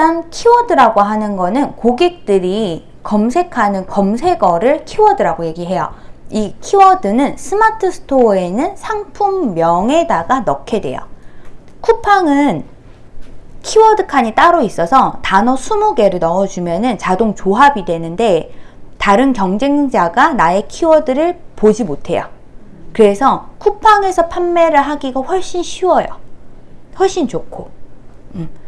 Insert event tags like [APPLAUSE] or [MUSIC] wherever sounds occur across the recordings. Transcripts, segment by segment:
일단 키워드라고 하는 거는 고객들이 검색하는 검색어를 키워드라고 얘기해요. 이 키워드는 스마트 스토어에는 상품명에다가 넣게 돼요. 쿠팡은 키워드 칸이 따로 있어서 단어 20개를 넣어주면 자동 조합이 되는데 다른 경쟁자가 나의 키워드를 보지 못해요. 그래서 쿠팡에서 판매를 하기가 훨씬 쉬워요. 훨씬 좋고. 음.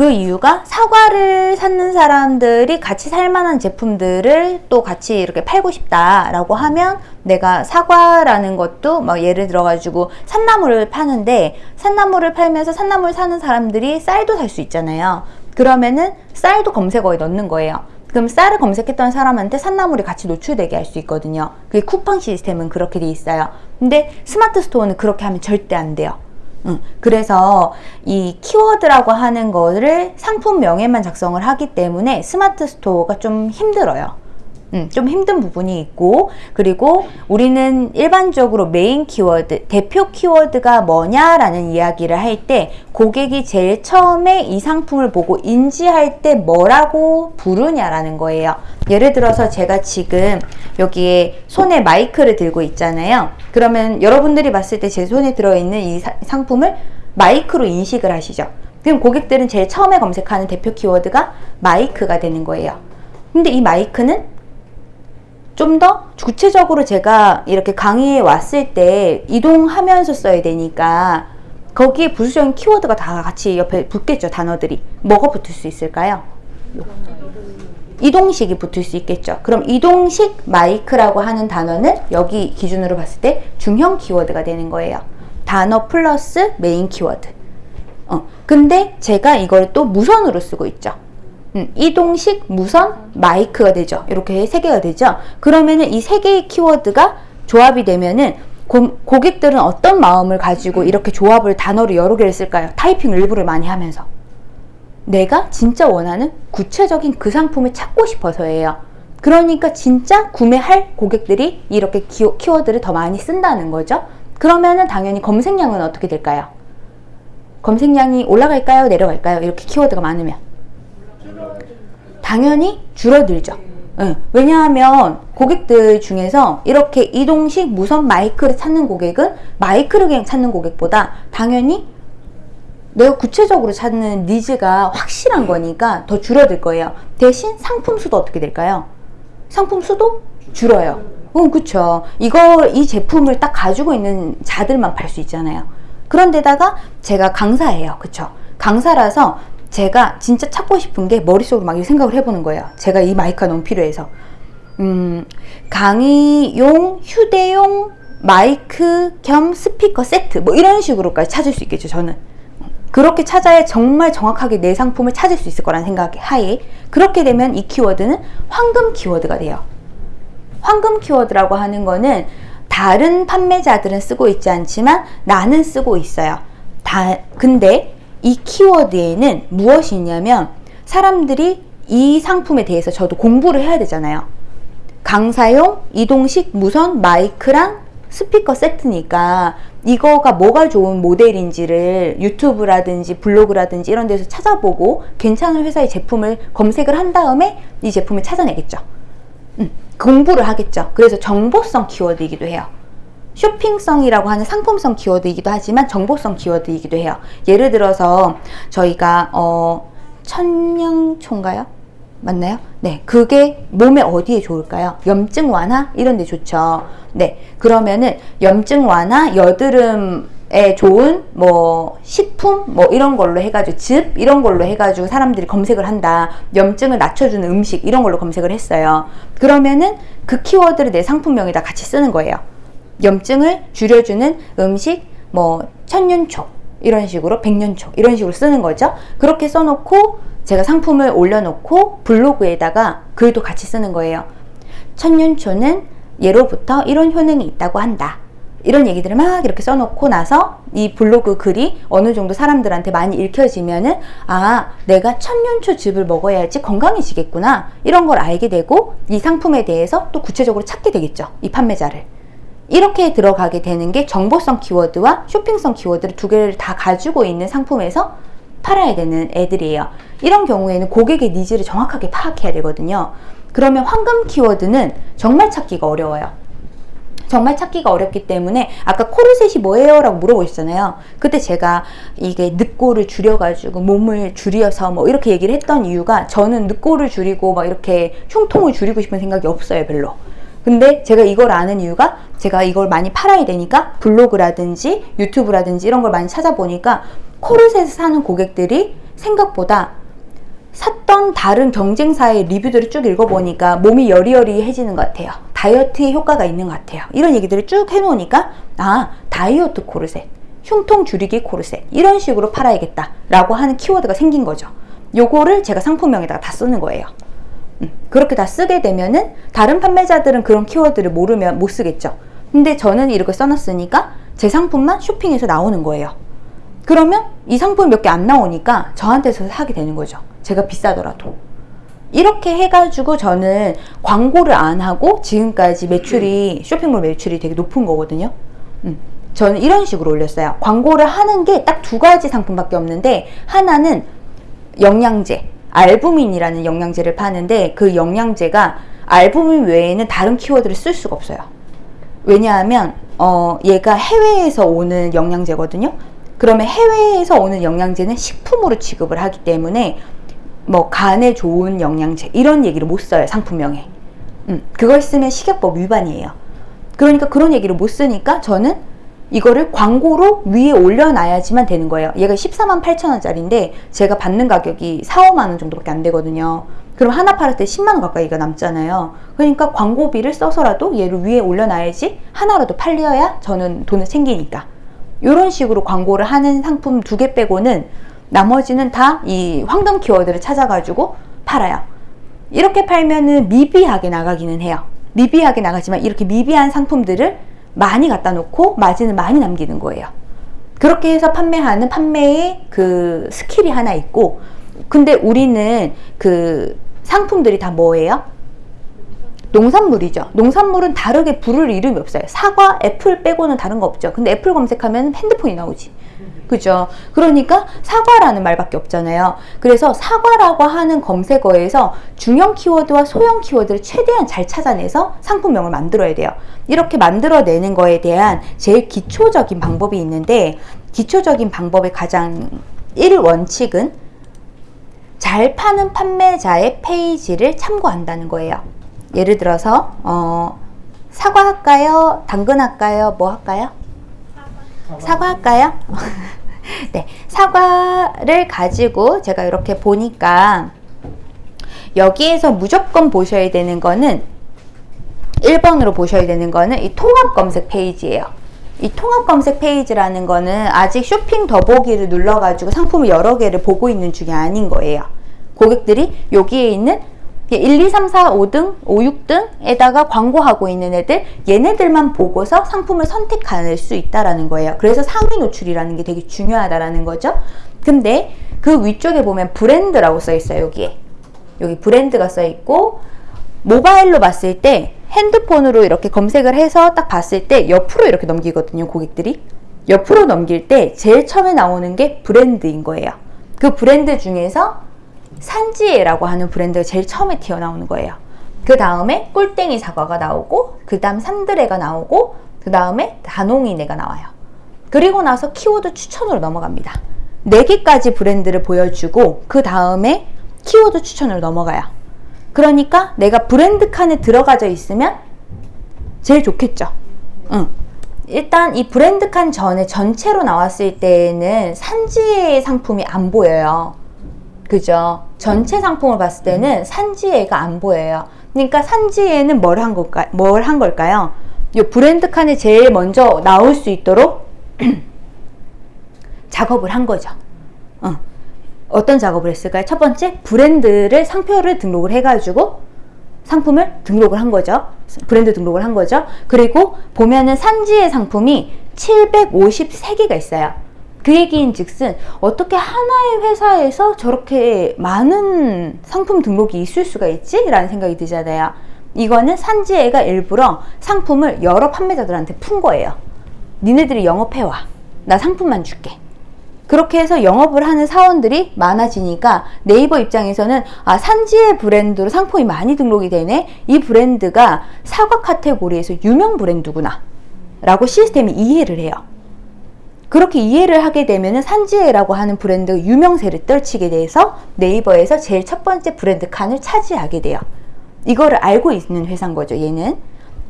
그 이유가 사과를 사는 사람들이 같이 살만한 제품들을 또 같이 이렇게 팔고 싶다라고 하면 내가 사과라는 것도 막 예를 들어 가지고 산나물을 파는데 산나물을 팔면서 산나물 사는 사람들이 쌀도 살 수 있잖아요. 그러면은 쌀도 검색어에 넣는 거예요. 그럼 쌀을 검색했던 사람한테 산나물이 같이 노출되게 할 수 있거든요. 그게 쿠팡 시스템은 그렇게 돼 있어요. 근데 스마트 스토어는 그렇게 하면 절대 안 돼요. 응. 그래서 이 키워드라고 하는 거를 상품명에만 작성을 하기 때문에 스마트 스토어가 좀 힘들어요. 음, 좀 힘든 부분이 있고 그리고 우리는 일반적으로 메인 키워드, 대표 키워드가 뭐냐라는 이야기를 할 때 고객이 제일 처음에 이 상품을 보고 인지할 때 뭐라고 부르냐라는 거예요. 예를 들어서 제가 지금 여기에 손에 마이크를 들고 있잖아요. 그러면 여러분들이 봤을 때 제 손에 들어있는 이 사, 상품을 마이크로 인식을 하시죠. 그럼 고객들은 제일 처음에 검색하는 대표 키워드가 마이크가 되는 거예요. 근데 이 마이크는 좀 더 구체적으로 제가 이렇게 강의에 왔을 때 이동하면서 써야 되니까 거기에 부수적인 키워드가 다 같이 옆에 붙겠죠 단어들이. 뭐가 붙을 수 있을까요? 이동식이 붙을 수 있겠죠. 그럼 이동식 마이크라고 하는 단어는 여기 기준으로 봤을 때 중형 키워드가 되는 거예요. 단어 플러스 메인 키워드. 어, 근데 제가 이걸 또 무선으로 쓰고 있죠 음, 이동식 무선 마이크가 되죠. 이렇게 세 개가 되죠. 그러면은 이 세 개의 키워드가 조합이 되면은 고, 고객들은 어떤 마음을 가지고 이렇게 조합을 단어를 여러 개를 쓸까요? 타이핑 일부를 많이 하면서. 내가 진짜 원하는 구체적인 그 상품을 찾고 싶어서예요. 그러니까 진짜 구매할 고객들이 이렇게 키, 키워드를 더 많이 쓴다는 거죠. 그러면은 당연히 검색량은 어떻게 될까요? 검색량이 올라갈까요? 내려갈까요? 이렇게 키워드가 많으면. 당연히 줄어들죠. 네. 왜냐하면 고객들 중에서 이렇게 이동식 무선 마이크를 찾는 고객은 마이크를 그냥 찾는 고객보다 당연히 내가 구체적으로 찾는 니즈가 확실한 거니까 더 줄어들 거예요. 대신 상품 수도 어떻게 될까요? 상품 수도 줄어요. 어, 그쵸. 이거, 이 제품을 딱 가지고 있는 자들만 팔 수 있잖아요. 그런데다가 제가 강사예요. 그쵸. 강사라서 제가 진짜 찾고 싶은 게 머릿속으로 막 생각을 해보는 거예요. 제가 이 마이크가 너무 필요해서. 음, 강의용, 휴대용 마이크 겸 스피커 세트 뭐 이런 식으로까지 찾을 수 있겠죠. 저는. 그렇게 찾아야 정말 정확하게 내 상품을 찾을 수 있을 거라는 생각 하에 그렇게 되면 이 키워드는 황금 키워드가 돼요. 황금 키워드라고 하는 거는 다른 판매자들은 쓰고 있지 않지만 나는 쓰고 있어요. 다 근데 이 키워드에는 무엇이 있냐면 사람들이 이 상품에 대해서 저도 공부를 해야 되잖아요. 강사용 이동식 무선 마이크랑 스피커 세트니까 이거가 뭐가 좋은 모델인지를 유튜브라든지 블로그라든지 이런 데서 찾아보고 괜찮은 회사의 제품을 검색을 한 다음에 이 제품을 찾아내겠죠. 음, 공부를 하겠죠. 그래서 정보성 키워드이기도 해요. 쇼핑성이라고 하는 상품성 키워드이기도 하지만 정보성 키워드이기도 해요. 예를 들어서 저희가 어 천냥초인가요? 맞나요? 네, 그게 몸에 어디에 좋을까요? 염증 완화 이런 데 좋죠. 네, 그러면은 염증 완화, 여드름에 좋은 뭐 식품 뭐 이런 걸로 해가지고 즙 이런 걸로 해가지고 사람들이 검색을 한다. 염증을 낮춰주는 음식 이런 걸로 검색을 했어요. 그러면은 그 키워드를 내 상품명에다 같이 쓰는 거예요. 염증을 줄여주는 음식, 뭐 천년초 이런 식으로 백년초 이런 식으로 쓰는 거죠. 그렇게 써놓고 제가 상품을 올려놓고 블로그에다가 글도 같이 쓰는 거예요. 천년초는 예로부터 이런 효능이 있다고 한다. 이런 얘기들을 막 이렇게 써놓고 나서 이 블로그 글이 어느 정도 사람들한테 많이 읽혀지면은 아 내가 천년초 즙을 먹어야지 건강해지겠구나 이런 걸 알게 되고 이 상품에 대해서 또 구체적으로 찾게 되겠죠 이 판매자를 이렇게 들어가게 되는 게 정보성 키워드와 쇼핑성 키워드를 두 개를 다 가지고 있는 상품에서 팔아야 되는 애들이에요. 이런 경우에는 고객의 needs를 정확하게 파악해야 되거든요. 그러면 황금 키워드는 정말 찾기가 어려워요. 정말 찾기가 어렵기 때문에 아까 코르셋이 뭐예요? 라고 물어보셨잖아요. 그때 제가 이게 늑골을 줄여가지고 몸을 줄여서 뭐 이렇게 얘기를 했던 이유가 저는 늑골을 줄이고 막 이렇게 흉통을 줄이고 싶은 생각이 없어요, 별로. 근데 제가 이걸 아는 이유가 제가 이걸 많이 팔아야 되니까 블로그라든지 유튜브라든지 이런 걸 많이 찾아보니까 코르셋을 사는 고객들이 생각보다 샀던 다른 경쟁사의 리뷰들을 쭉 읽어보니까 몸이 여리여리해지는 것 같아요. 다이어트에 효과가 있는 것 같아요. 이런 얘기들을 쭉 해놓으니까 아 다이어트 코르셋, 흉통 줄이기 코르셋 이런 식으로 팔아야겠다 라고 하는 키워드가 생긴 거죠. 요거를 제가 상품명에다가 다 쓰는 거예요. 음, 그렇게 다 쓰게 되면은 다른 판매자들은 그런 키워드를 모르면 못 쓰겠죠. 근데 저는 이렇게 써놨으니까 제 상품만 쇼핑에서 나오는 거예요. 그러면 이 상품이 몇개 안 나오니까 저한테서 사게 되는 거죠. 제가 비싸더라도. 이렇게 해가지고 저는 광고를 안 하고 지금까지 매출이 쇼핑몰 매출이 되게 높은 거거든요. 음, 저는 이런 식으로 올렸어요. 광고를 하는 게 딱 두 가지 상품밖에 없는데 하나는 영양제, 알부민이라는 영양제를 파는데 그 영양제가 알부민 외에는 다른 키워드를 쓸 수가 없어요. 왜냐하면 어, 얘가 해외에서 오는 영양제거든요. 그러면 해외에서 오는 영양제는 식품으로 취급을 하기 때문에 뭐 간에 좋은 영양제 이런 얘기를 못 써요 상품명에 음, 그걸 쓰면 식약법 위반이에요 그러니까 그런 얘기를 못 쓰니까 저는 이거를 광고로 위에 올려놔야지만 되는 거예요 얘가 14만 8천 원짜리인데 제가 받는 가격이 4, 5만 원 정도밖에 안 되거든요 그럼 하나 팔을 때 10만 원 가까이가 남잖아요 그러니까 광고비를 써서라도 얘를 위에 올려놔야지 하나라도 팔려야 저는 돈을 챙기니까 이런 식으로 광고를 하는 상품 두 개 빼고는 나머지는 다 이 황금 키워드를 찾아가지고 팔아요. 이렇게 팔면은 미비하게 나가기는 해요. 미비하게 나가지만 이렇게 미비한 상품들을 많이 갖다 놓고 마진을 많이 남기는 거예요. 그렇게 해서 판매하는 판매의 그 스킬이 하나 있고 근데 우리는 그 상품들이 다 뭐예요? 농산물이죠. 농산물은 다르게 부를 이름이 없어요. 사과, 애플 빼고는 다른 거 없죠. 근데 애플 검색하면 핸드폰이 나오지. 그죠? 그러니까 사과라는 말밖에 없잖아요. 그래서 사과라고 하는 검색어에서 중형 키워드와 소형 키워드를 최대한 잘 찾아내서 상품명을 만들어야 돼요. 이렇게 만들어내는 거에 대한 제일 기초적인 방법이 있는데 기초적인 방법의 가장 1원칙은 잘 파는 판매자의 페이지를 참고한다는 거예요. 예를 들어서 어, 사과 할까요? 당근 할까요? 뭐 할까요? 사과 할까요? [LAUGHS] 네, 사과를 가지고 제가 이렇게 보니까 여기에서 무조건 보셔야 되는 거는 1번으로 보셔야 되는 거는 이 통합 검색 페이지예요. 이 통합 검색 페이지라는 거는 아직 쇼핑 더보기를 눌러가지고 상품을 여러 개를 보고 있는 중이 아닌 거예요. 고객들이 여기에 있는 1, 2, 3, 4, 5등, 5, 6등에다가 광고하고 있는 애들 얘네들만 보고서 상품을 선택할 수 있다라는 거예요. 그래서 상위 노출이라는 게 되게 중요하다라는 거죠. 근데 그 위쪽에 보면 브랜드라고 써 있어요. 여기에. 여기 브랜드가 써 있고 모바일로 봤을 때 핸드폰으로 이렇게 검색을 해서 딱 봤을 때 옆으로 이렇게 넘기거든요. 고객들이. 옆으로 넘길 때 제일 처음에 나오는 게 브랜드인 거예요. 그 브랜드 중에서 산지에라고 하는 브랜드가 제일 처음에 튀어나오는 거예요. 그 다음에 꿀땡이 사과가 나오고 그 다음 산드레가 나오고 그 다음에 다농이네가 나와요. 그리고 나서 키워드 추천으로 넘어갑니다. 4개까지 브랜드를 보여주고 그 다음에 키워드 추천으로 넘어가요. 그러니까 내가 브랜드 칸에 들어가져 있으면 제일 좋겠죠. 응. 일단 이 브랜드 칸 전에 전체로 나왔을 때는 산지의 상품이 안 보여요. 그죠? 전체 상품을 봤을 때는 산지에가 안 보여요. 그러니까 산지에는 뭘 한 걸까? 뭘 한 걸까요? 이 브랜드 칸에 제일 먼저 나올 수 있도록 [CLEARS THROAT] 작업을 한 거죠. 어. 어떤 작업을 했을까요? 첫 번째, 브랜드를 상표를 등록을 해가지고 상품을 등록을 한 거죠. 브랜드 등록을 한 거죠. 그리고 보면은 산지의 상품이 753개가 있어요. 그 얘기인 즉슨 어떻게 하나의 회사에서 저렇게 많은 상품 등록이 있을 수가 있지? 라는 생각이 들잖아요. 이거는 산지애가 일부러 상품을 여러 판매자들한테 푼 거예요. 니네들이 영업해와. 나 상품만 줄게. 그렇게 해서 영업을 하는 사원들이 많아지니까 네이버 입장에서는 아 산지의 브랜드로 상품이 많이 등록이 되네 이 브랜드가 사과 카테고리에서 유명 브랜드구나 라고 시스템이 이해를 해요 그렇게 이해를 하게 되면 산지에라고 하는 브랜드 유명세를 떨치게 돼서 네이버에서 제일 첫 번째 브랜드 칸을 차지하게 돼요. 이거를 알고 있는 회사인 거죠 얘는.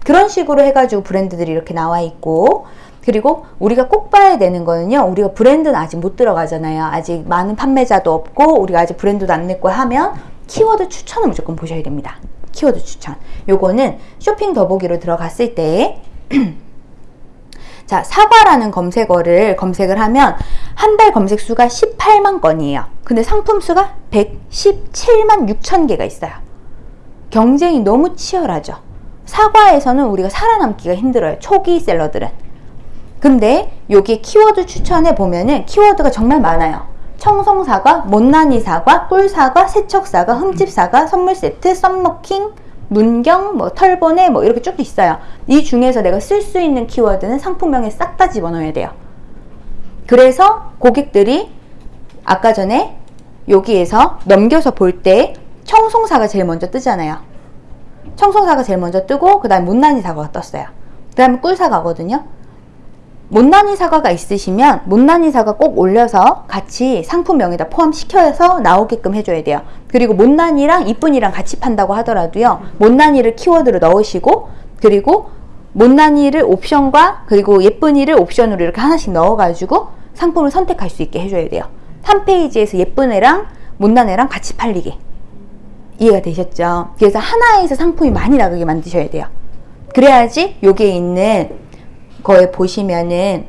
그런 식으로 해가지고 브랜드들이 이렇게 나와 있고 그리고 우리가 꼭 봐야 되는 거는요 우리가 브랜드는 아직 못 들어가잖아요. 아직 많은 판매자도 없고 우리가 아직 브랜드도 안 냈고 하면 키워드 추천을 무조건 보셔야 됩니다. 키워드 추천. 요거는 쇼핑 더보기로 들어갔을 때 [CLEARS THROAT] 자, 사과라는 검색어를 검색을 하면 한 달 검색 수가 18만 건이에요. 근데 상품 수가 117만 6천 개가 있어요. 경쟁이 너무 치열하죠. 사과에서는 우리가 살아남기가 힘들어요. 초기 seller들은. 근데 여기 키워드 추천에 보면은 키워드가 정말 많아요. 청송사과, 못난이 사과, 꿀사과, 세척사과, 흠집사과, 선물세트, 썸머킹, 문경, 뭐 털보네 뭐 이렇게 쭉 있어요. 이 중에서 내가 쓸 수 있는 키워드는 상품명에 싹 다 집어넣어야 돼요. 그래서 고객들이 아까 전에 여기에서 넘겨서 볼 때 청송사가 제일 먼저 뜨잖아요. 청송사가 제일 먼저 뜨고 그 다음에 못난이 사과가 떴어요. 그 다음에 꿀사과거든요. 못난이 사과가 있으시면 못난이 사과 꼭 올려서 같이 상품명에다 포함시켜서 나오게끔 해줘야 돼요. 그리고 못난이랑 이쁜이랑 같이 판다고 하더라도요. 못난이를 키워드로 넣으시고 그리고 못난이를 옵션과 그리고 예쁜이를 옵션으로 이렇게 하나씩 넣어가지고 상품을 선택할 수 있게 해줘야 돼요. 3페이지에서 예쁜 애랑 못난 애랑 같이 팔리게. 이해가 되셨죠? 그래서 하나에서 상품이 많이 나가게 만드셔야 돼요. 그래야지 여기에 있는 거에 보시면은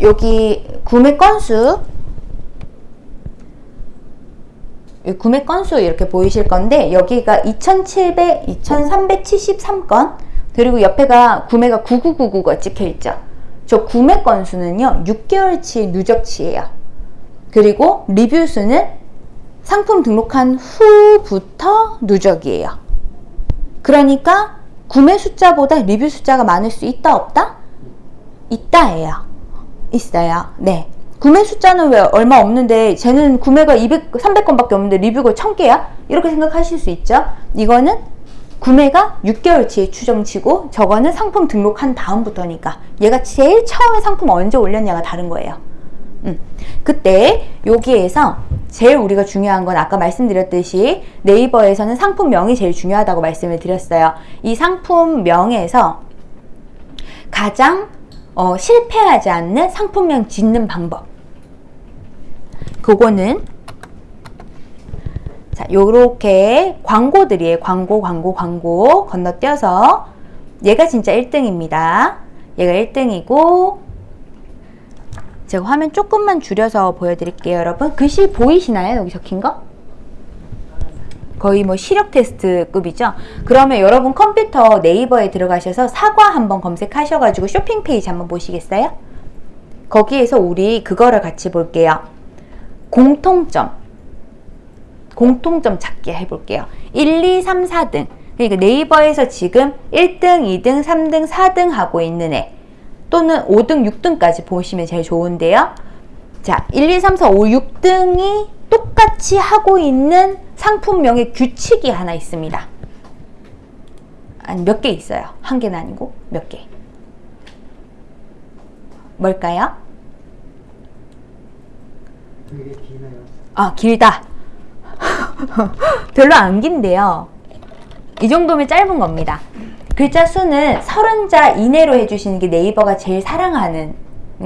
여기 구매 건수 구매 건수 이렇게 보이실 건데 여기가 2700, 2373건 그리고 옆에가 구매가 9999가 찍혀 있죠. 저 구매 건수는요 6개월치 누적치예요. 그리고 리뷰 수는 상품 등록한 후부터 누적이에요. 그러니까 구매 숫자보다 리뷰 숫자가 많을 수 있다 없다? 있다예요. 있어요. 네. 구매 숫자는 왜 얼마 없는데 쟤는 구매가 200, 300건밖에 없는데 리뷰가 1000개야? 이렇게 생각하실 수 있죠. 이거는 구매가 6개월치의 추정치고 저거는 상품 등록한 다음부터니까 얘가 제일 처음에 상품 언제 올렸냐가 다른 거예요. 음. 그때 여기에서 제일 우리가 중요한 건 아까 말씀드렸듯이 네이버에서는 상품명이 제일 중요하다고 말씀을 드렸어요. 이 상품명에서 가장 어, 실패하지 않는 상품명 짓는 방법 그거는 자 요렇게 광고들이에요. 광고 광고 광고 건너뛰어서 얘가 진짜 1등입니다. 얘가 1등이고 제가 화면 조금만 줄여서 보여드릴게요 여러분. 글씨 보이시나요? 여기 적힌 거? 거의 뭐 시력 테스트급이죠? 그러면 여러분 컴퓨터 네이버에 들어가셔서 사과 한번 검색하셔가지고 쇼핑 페이지 한번 보시겠어요? 거기에서 우리 그거를 같이 볼게요. 공통점. 공통점 찾기 해볼게요. 1, 2, 3, 4등. 그러니까 네이버에서 지금 1등, 2등, 3등, 4등 하고 있는 애 또는 5등, 6등까지 보시면 제일 좋은데요. 자, 1, 2, 3, 4, 5, 6등이 똑같이 하고 있는 상품명의 규칙이 하나 있습니다. 아니, 몇 개 있어요. 한 개는 아니고 몇 개. 뭘까요? 되게? 아, 길다. [LAUGHS] 별로 안 긴데요. 이 정도면 짧은 겁니다. 글자 수는 30자 이내로 해주시는 게 네이버가 제일 사랑하는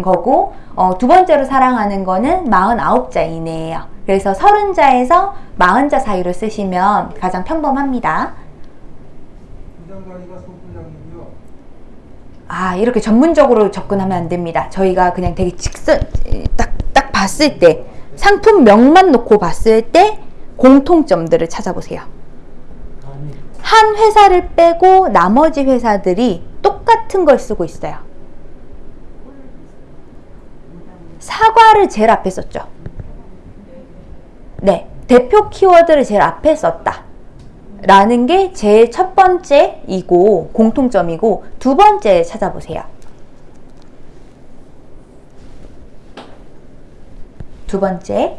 거고 어, 두 번째로 사랑하는 거는 49자 이내예요. 그래서 30자에서 40자 사이로 쓰시면 가장 평범합니다. 아 이렇게 전문적으로 접근하면 안 됩니다. 저희가 그냥 되게 직선 딱, 딱 봤을 때 상품명만 놓고 봤을 때 공통점들을 찾아보세요. 한 회사를 빼고 나머지 회사들이 똑같은 걸 쓰고 있어요. 사과를 제일 앞에 썼죠. 네, 대표 키워드를 제일 앞에 썼다. 라는 게 제일 첫 번째이고 공통점이고 두 번째 찾아보세요. 두 번째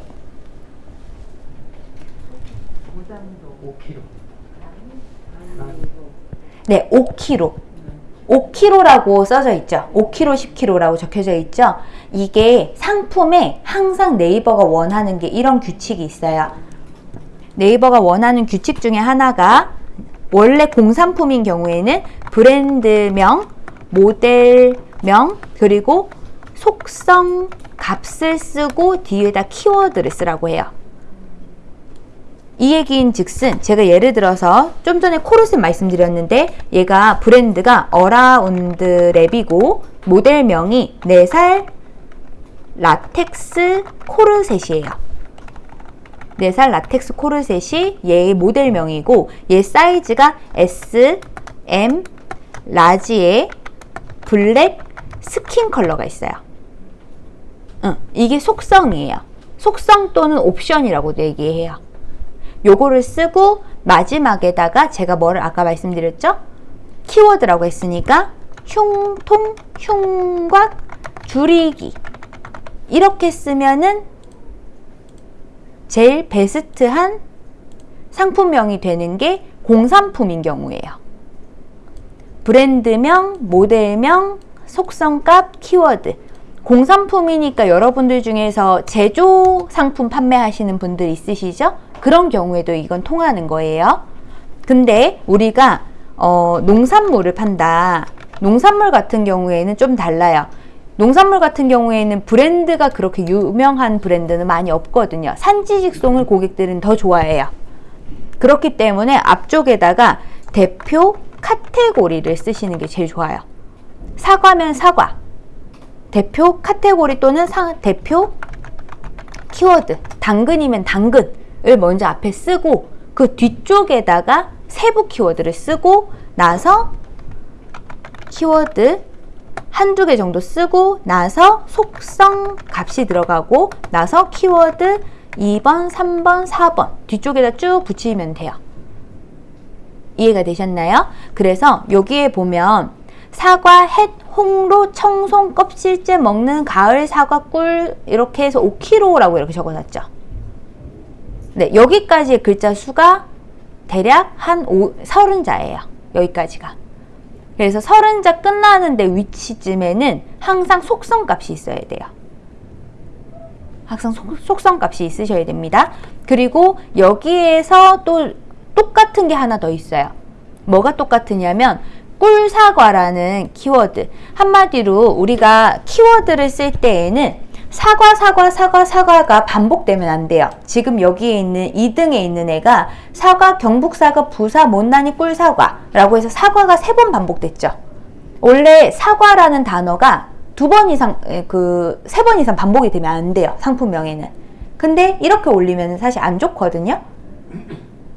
5kg. 네, 5kg. 5kg라고 써져 있죠. 5kg, 10kg라고 적혀져 있죠. 이게 상품에 항상 네이버가 원하는 게 이런 규칙이 있어요. 네이버가 원하는 규칙 중에 하나가 원래 공산품인 경우에는 브랜드명, 모델명, 그리고 속성, 값을 쓰고 뒤에다 키워드를 쓰라고 해요. 이 얘기인 즉슨 제가 예를 들어서 좀 전에 코르셋 말씀드렸는데 얘가 브랜드가 어라운드 랩이고 모델명이 뱃살 라텍스 코르셋이에요. 뱃살 라텍스 코르셋이 얘의 모델명이고 얘 사이즈가 S, M, 라지의 블랙 스킨 컬러가 있어요. 응, 이게 속성이에요. 속성 또는 옵션이라고도 얘기해요. 요거를 쓰고 마지막에다가 제가 뭐를 아까 말씀드렸죠? 키워드라고 했으니까 흉통, 흉곽, 줄이기 이렇게 쓰면은 제일 베스트한 상품명이 되는 게 공산품인 경우예요. 브랜드명, 모델명, 속성값, 키워드. 공산품이니까 여러분들 중에서 제조 상품 판매하시는 분들 있으시죠? 그런 경우에도 이건 통하는 거예요. 근데 우리가 어, 농산물을 판다. 농산물 같은 경우에는 좀 달라요. 농산물 같은 경우에는 브랜드가 그렇게 유명한 브랜드는 많이 없거든요. 산지 직송을 고객들은 더 좋아해요. 그렇기 때문에 앞쪽에다가 대표 카테고리를 쓰시는 게 제일 좋아요. 사과면 사과. 대표 카테고리 또는 사, 대표 키워드. 당근이면 당근 을 먼저 앞에 쓰고 그 뒤쪽에다가 세부 키워드를 쓰고 나서 키워드 한두 개 정도 쓰고 나서 속성 값이 들어가고 나서 키워드 2번, 3번, 4번 뒤쪽에다 쭉 붙이면 돼요. 이해가 되셨나요? 그래서 여기에 보면 사과, 햇, 홍로, 청송, 껍질째 먹는 가을 사과 꿀 이렇게 해서 5kg라고 이렇게 적어놨죠. 네, 여기까지의 글자 수가 대략 한 5, 30자예요. 여기까지가. 그래서 30자 끝나는데 위치쯤에는 항상 속성값이 있어야 돼요. 항상 속, 성값이 있으셔야 됩니다. 그리고 여기에서 또 똑같은 게 하나 더 있어요. 뭐가 똑같으냐면 꿀사과라는 키워드. 한마디로 우리가 키워드를 쓸 때에는 사과, 사과, 사과, 사과가 반복되면 안 돼요. 지금 여기에 있는 2등에 있는 애가 사과, 경북사과, 부사, 못난이, 꿀사과 라고 해서 사과가 세 번 반복됐죠. 원래 사과라는 단어가 두 번 이상, 그, 세 번 이상 반복이 되면 안 돼요. 상품명에는. 근데 이렇게 올리면 사실 안 좋거든요.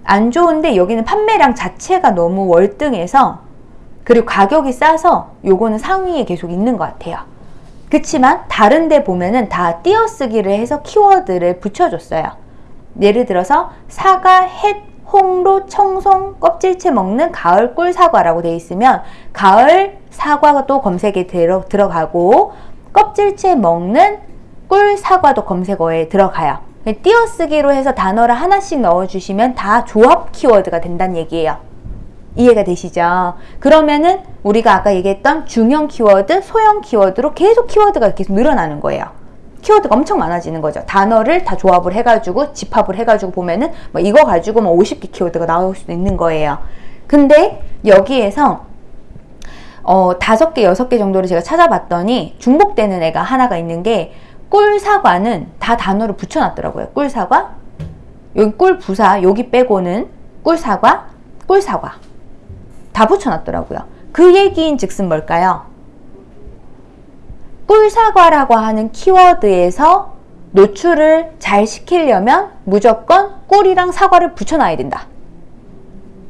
안 좋은데 여기는 판매량 자체가 너무 월등해서 그리고 가격이 싸서 요거는 상위에 계속 있는 것 같아요. 그치만 다른 데 보면은 다 띄어쓰기를 해서 키워드를 붙여줬어요. 예를 들어서 사과, 햇, 홍로, 청송, 껍질째 먹는 가을 꿀 사과라고 돼 있으면 가을 사과가 또 검색에 들어, 들어가고 껍질째 먹는 꿀 사과도 검색어에 들어가요. 띄어쓰기로 해서 단어를 하나씩 넣어주시면 다 조합 키워드가 된다는 얘기예요. 이해가 되시죠? 그러면은 우리가 아까 얘기했던 중형 키워드, 소형 키워드로 계속 키워드가 계속 늘어나는 거예요. 키워드가 엄청 많아지는 거죠. 단어를 다 조합을 해가지고 집합을 해가지고 보면은 뭐 이거 가지고 뭐 50개 키워드가 나올 수도 있는 거예요. 근데 여기에서 어 다섯 개, 여섯 개 정도를 제가 찾아봤더니 중복되는 애가 하나가 있는 게 꿀사과는 다 단어를 붙여놨더라고요. 꿀사과, 여기 꿀부사, 여기 빼고는 꿀사과, 꿀사과. 다 붙여놨더라고요. 그 얘기인 즉슨 뭘까요? 꿀사과라고 하는 키워드에서 노출을 잘 시키려면 무조건 꿀이랑 사과를 붙여놔야 된다.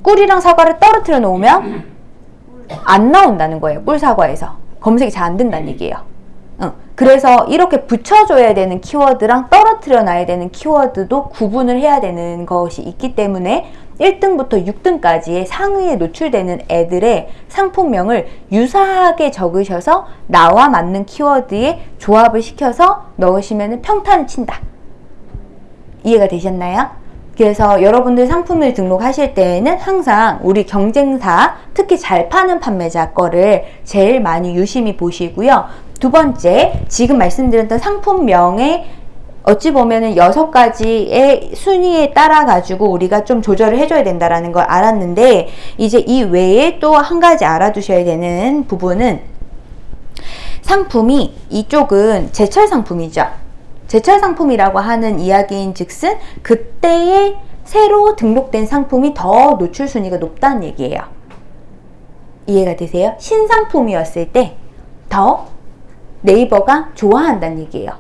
꿀이랑 사과를 떨어뜨려 놓으면 안 나온다는 거예요. 꿀사과에서. 검색이 잘 안 된다는 얘기예요. 응. 그래서 이렇게 붙여줘야 되는 키워드랑 떨어뜨려 놔야 되는 키워드도 구분을 해야 되는 것이 있기 때문에 1등부터 6등까지의 상위에 노출되는 애들의 상품명을 유사하게 적으셔서 나와 맞는 키워드에 조합을 시켜서 넣으시면 평탄을 친다. 이해가 되셨나요? 그래서 여러분들 상품을 등록하실 때에는 항상 우리 경쟁사, 특히 잘 파는 판매자 거를 제일 많이 유심히 보시고요. 두 번째, 지금 말씀드렸던 상품명에 어찌 보면은 여섯 가지의 순위에 따라 가지고 우리가 좀 조절을 해줘야 된다라는 걸 알았는데 이제 이 외에 또 한 가지 알아두셔야 되는 부분은 상품이 이쪽은 제철 상품이죠. 제철 상품이라고 하는 이야기인 즉슨 그때에 새로 등록된 상품이 더 노출 순위가 높다는 얘기예요. 이해가 되세요? 신상품이었을 때 더 네이버가 좋아한다는 얘기예요.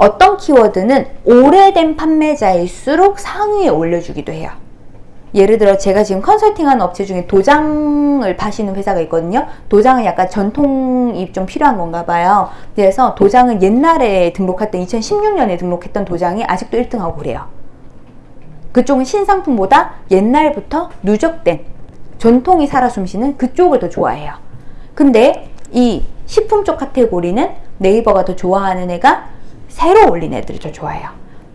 어떤 키워드는 오래된 판매자일수록 상위에 올려주기도 해요. 예를 들어 제가 지금 컨설팅하는 업체 중에 도장을 파시는 회사가 있거든요. 도장은 약간 전통이 좀 필요한 건가 봐요. 그래서 도장은 옛날에 등록할 때 2016년에 등록했던 도장이 아직도 1등하고 그래요. 그쪽은 신상품보다 옛날부터 누적된 전통이 살아 숨쉬는 그쪽을 더 좋아해요. 근데 이 식품 쪽 카테고리는 네이버가 더 좋아하는 애가 새로 올린 애들을 더 좋아해요.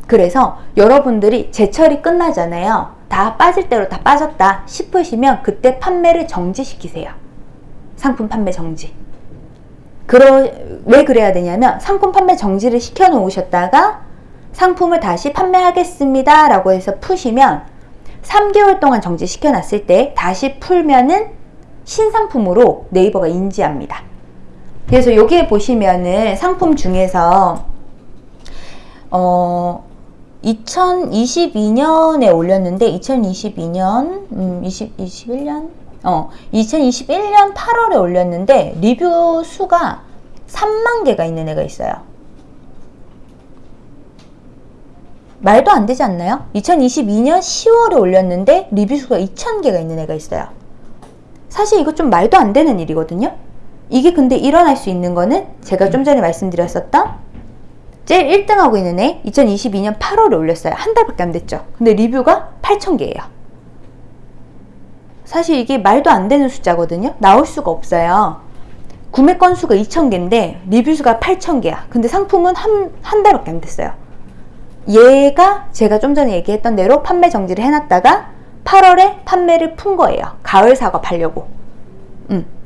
그래서 여러분들이 제철이 끝나잖아요. 다 빠질 대로 다 빠졌다 싶으시면 그때 판매를 정지시키세요. 상품 판매 정지. 그러, 왜 그래야 되냐면 상품 판매 정지를 시켜 놓으셨다가 상품을 다시 판매하겠습니다 라고 해서 푸시면 3개월 동안 정지시켜 놨을 때 다시 풀면은 신상품으로 네이버가 인지합니다. 그래서 여기에 보시면은 상품 중에서 어 2022년에 올렸는데 2022년 음 20, 21년 어 2021년 8월에 올렸는데 리뷰 수가 3만 개가 있는 애가 있어요. 말도 안 되지 않나요? 2022년 10월에 올렸는데 리뷰 수가 2,000개가 있는 애가 있어요. 사실 이거 좀 말도 안 되는 일이거든요. 이게 근데 일어날 수 있는 거는 제가 좀 전에 말씀드렸었던 제일 1등하고 있는 애 2022년 8월에 올렸어요. 한 달밖에 안 됐죠. 근데 리뷰가 8,000개예요. 사실 이게 말도 안 되는 숫자거든요. 나올 수가 없어요. 구매 건수가 2,000개인데 리뷰 수가 8,000개야. 근데 상품은 한, 한 달밖에 안 됐어요. 얘가 제가 좀 전에 얘기했던 대로 판매 정지를 해놨다가 8월에 판매를 푼 거예요. 가을 사과 팔려고.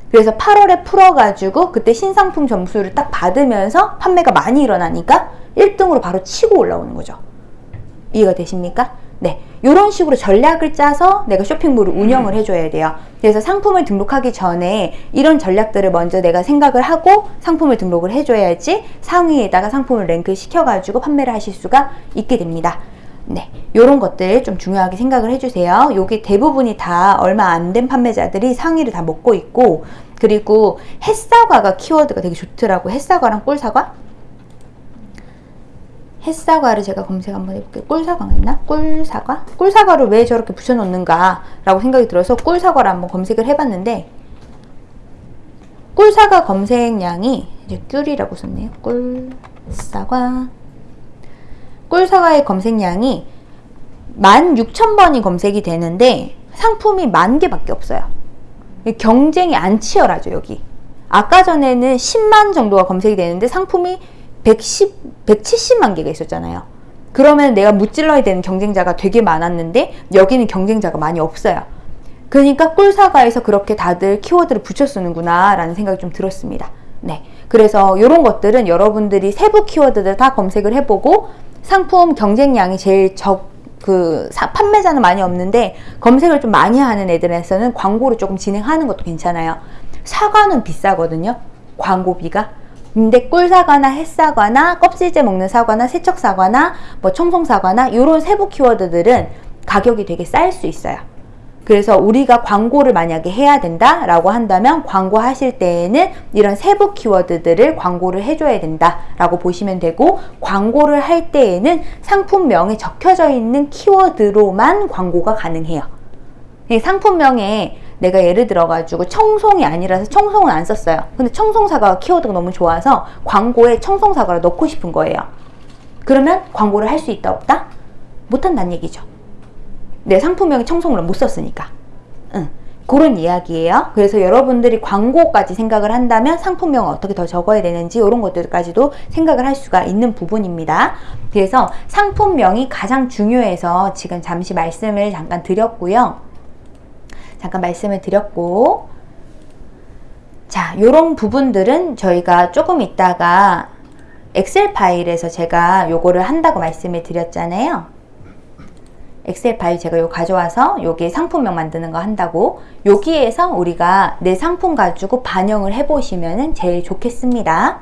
음. 그래서 8월에 풀어가지고 그때 신상품 점수를 딱 받으면서 판매가 많이 일어나니까 1등으로 바로 치고 올라오는 거죠. 이해가 되십니까? 네. 이런 식으로 전략을 짜서 내가 쇼핑몰을 운영을 해줘야 돼요. 그래서 상품을 등록하기 전에 이런 전략들을 먼저 내가 생각을 하고 상품을 등록을 해줘야지 상위에다가 상품을 랭크 시켜가지고 판매를 하실 수가 있게 됩니다. 네, 요런 것들 좀 중요하게 생각을 해주세요. 요게 대부분이 다 얼마 안 된 판매자들이 상위를 다 먹고 있고 그리고 햇사과가 키워드가 되게 좋더라고. 햇사과랑 꿀사과? 햇사과를 제가 검색 한번 해볼게요. 꿀사과 있나? 꿀사과? 꿀사과를 왜 저렇게 붙여놓는가 라고 생각이 들어서 꿀사과를 한번 검색을 해봤는데 꿀사과 검색량이 이제 꿀이라고 썼네요. 꿀사과 꿀사과의 검색량이 16,000번이 검색이 되는데 상품이 만 개밖에 없어요. 경쟁이 안 치열하죠, 여기. 아까 전에는 10만 정도가 검색이 되는데 상품이 110, 170만 개가 있었잖아요. 그러면 내가 무찔러야 되는 경쟁자가 되게 많았는데 여기는 경쟁자가 많이 없어요. 그러니까 꿀사과에서 그렇게 다들 키워드를 붙여 쓰는구나 라는 생각이 좀 들었습니다. 네. 그래서 이런 것들은 여러분들이 세부 키워드들 다 검색을 해보고 상품 경쟁량이 제일 적, 그, 사, 판매자는 많이 없는데 검색을 좀 많이 하는 애들에서는 광고를 조금 진행하는 것도 괜찮아요. 사과는 비싸거든요. 광고비가. 근데 꿀사과나 햇사과나 껍질째 먹는 사과나 세척사과나 뭐 청송사과나 이런 세부 키워드들은 가격이 되게 쌀 수 있어요. 그래서 우리가 광고를 만약에 해야 된다라고 한다면 광고 하실 때에는 이런 세부 키워드들을 광고를 해줘야 된다라고 보시면 되고 광고를 할 때에는 상품명에 적혀져 있는 키워드로만 광고가 가능해요. 상품명에 내가 예를 들어가지고 청송이 아니라서 청송은 안 썼어요. 근데 청송사과 키워드가 너무 좋아서 광고에 청송사과를 넣고 싶은 거예요. 그러면 광고를 할 수 있다 없다? 못한다는 얘기죠. 내 상품명에 청송을 못 썼으니까. 응. 그런 이야기예요. 그래서 여러분들이 광고까지 생각을 한다면 상품명을 어떻게 더 적어야 되는지 이런 것들까지도 생각을 할 수가 있는 부분입니다. 그래서 상품명이 가장 중요해서 지금 잠시 말씀을 잠깐 드렸고요. 잠깐 말씀을 드렸고 자, 요런 부분들은 저희가 조금 있다가 엑셀 파일에서 제가 요거를 한다고 말씀을 드렸잖아요. 엑셀 파일 제가 요 가져와서 여기에 상품명 만드는 거 한다고 여기에서 우리가 내 상품 가지고 반영을 해 보시면은 제일 좋겠습니다.